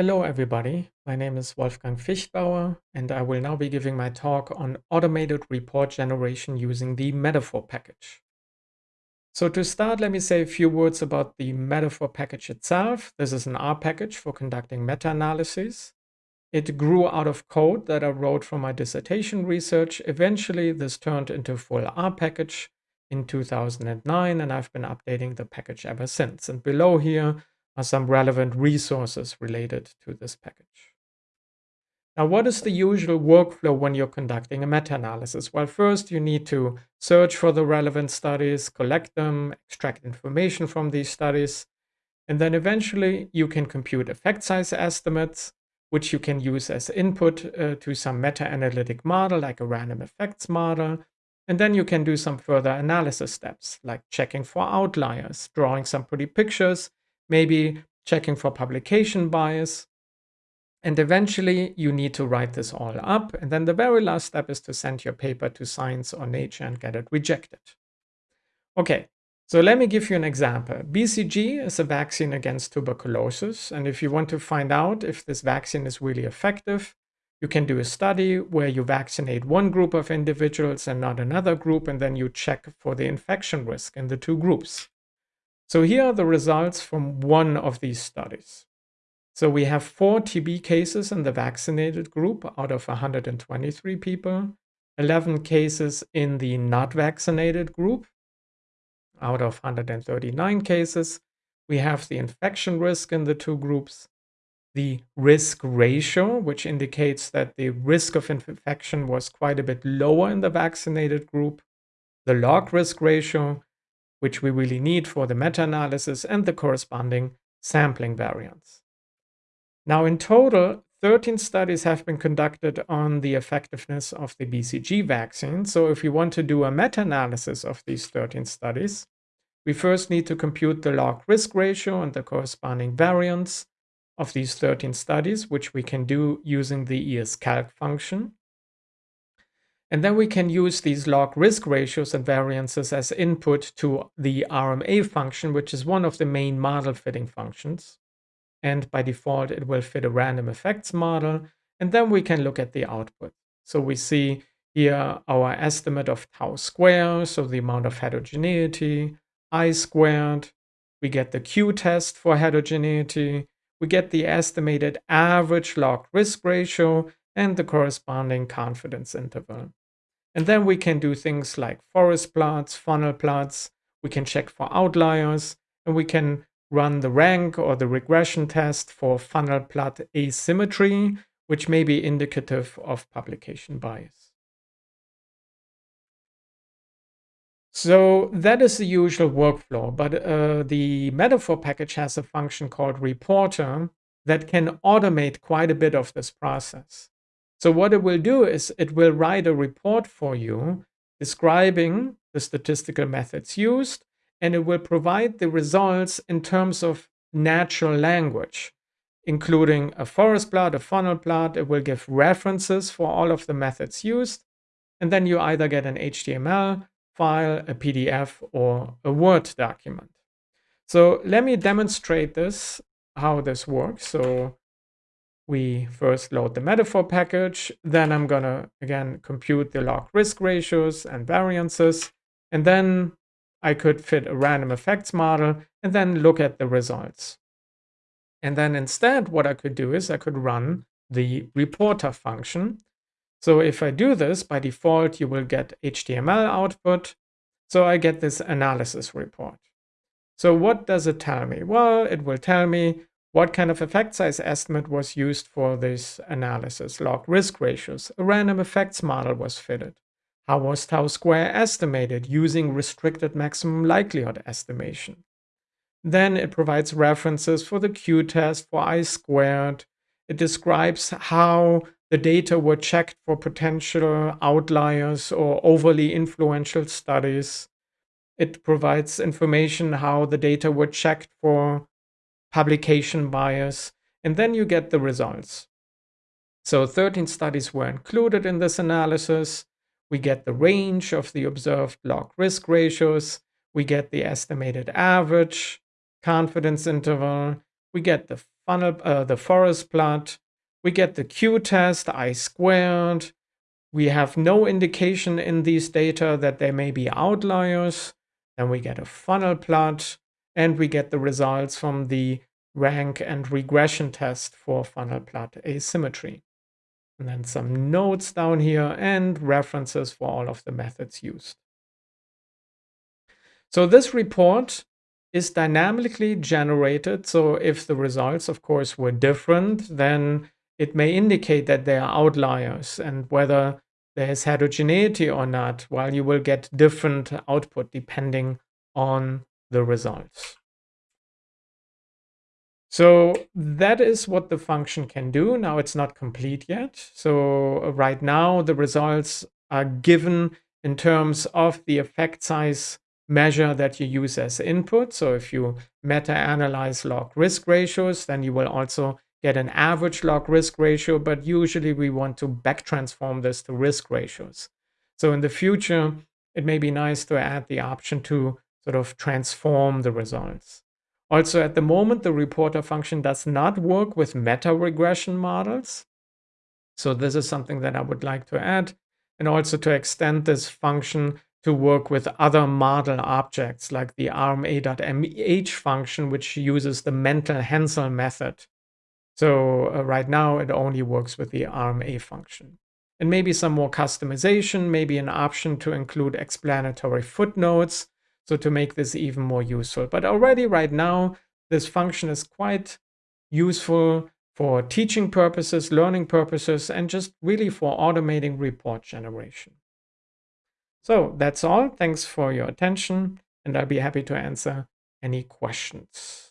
Hello, everybody. My name is Wolfgang Viechtbauer, and I will now be giving my talk on automated report generation using the metafor package. So to start, let me say a few words about the metafor package itself. This is an R package for conducting meta-analyses. It grew out of code that I wrote for my dissertation research. Eventually, this turned into a full R package in 2009, and I've been updating the package ever since. And below here are some relevant resources related to this package. Now, what is the usual workflow when you're conducting a meta-analysis? Well, first you need to search for the relevant studies, collect them, extract information from these studies, and then eventually you can compute effect size estimates, which you can use as input uh, to some meta-analytic model like a random effects model. And then you can do some further analysis steps like checking for outliers, drawing some pretty pictures, maybe checking for publication bias. And eventually you need to write this all up. And then the very last step is to send your paper to Science or Nature and get it rejected. Okay, so let me give you an example. BCG is a vaccine against tuberculosis. And if you want to find out if this vaccine is really effective, you can do a study where you vaccinate one group of individuals and not another group, and then you check for the infection risk in the two groups. So here are the results from one of these studies. So we have four TB cases in the vaccinated group out of 123 people, 11 cases in the not vaccinated group out of 139 cases. We have the infection risk in the two groups, the risk ratio, which indicates that the risk of infection was quite a bit lower in the vaccinated group, the log risk ratio, which we really need for the meta-analysis and the corresponding sampling variance. Now in total, 13 studies have been conducted on the effectiveness of the BCG vaccine. So if we want to do a meta-analysis of these 13 studies, we first need to compute the log risk ratio and the corresponding variance of these 13 studies, which we can do using the escalc function. And then we can use these log risk ratios and variances as input to the RMA function, which is one of the main model fitting functions. And by default, it will fit a random effects model. And then we can look at the output. So we see here our estimate of tau square, so the amount of heterogeneity, i squared. We get the Q test for heterogeneity. We get the estimated average log risk ratio and the corresponding confidence interval. And then we can do things like forest plots, funnel plots. We can check for outliers and we can run the rank or the regression test for funnel plot asymmetry, which may be indicative of publication bias. So that is the usual workflow, but uh, the metafor package has a function called reporter that can automate quite a bit of this process. So what it will do is it will write a report for you describing the statistical methods used, and it will provide the results in terms of natural language, including a forest plot, a funnel plot. It will give references for all of the methods used, and then you either get an HTML file, a PDF, or a Word document. So let me demonstrate this, how this works. So we first load the metafor package. Then I'm going to, again, compute the log risk ratios and variances. And then I could fit a random effects model and then look at the results. And then instead, what I could do is I could run the reporter function. So if I do this, by default, you will get HTML output. So I get this analysis report. So what does it tell me? Well, it will tell me what kind of effect size estimate was used for this analysis? Log risk ratios. A random effects model was fitted. How was tau square estimated using restricted maximum likelihood estimation? Then it provides references for the Q test for I squared. It describes how the data were checked for potential outliers or overly influential studies. It provides information how the data were checked for publication bias, and then you get the results. So 13 studies were included in this analysis. We get the range of the observed log risk ratios. We get the estimated average, confidence interval. we get the funnel, uh, the forest plot, we get the q-test, i squared, we have no indication in these data that there may be outliers, then we get a funnel plot, and we get the results from the rank and regression test for funnel plot asymmetry. And then some notes down here and references for all of the methods used. So this report is dynamically generated. So if the results, of course, were different, then it may indicate that there are outliers and whether there is heterogeneity or not, while you will get different output depending on the results. So that is what the function can do. Now it's not complete yet. So uh, right now the results are given in terms of the effect size measure that you use as input. So if you meta-analyze log risk ratios, then you will also get an average log risk ratio, but usually we want to back transform this to risk ratios. So in the future, it may be nice to add the option to sort of transform the results. Also, at the moment, the reporter function does not work with meta regression models. So this is something that I would like to add and also to extend this function to work with other model objects like the RMA.mh function, which uses the Mantel-Haenszel method. So uh, right now it only works with the RMA function. And maybe some more customization, maybe an option to include explanatory footnotes so to make this even more useful. But already right now, this function is quite useful for teaching purposes, learning purposes, and just really for automating report generation. So that's all. Thanks for your attention, and I'll be happy to answer any questions.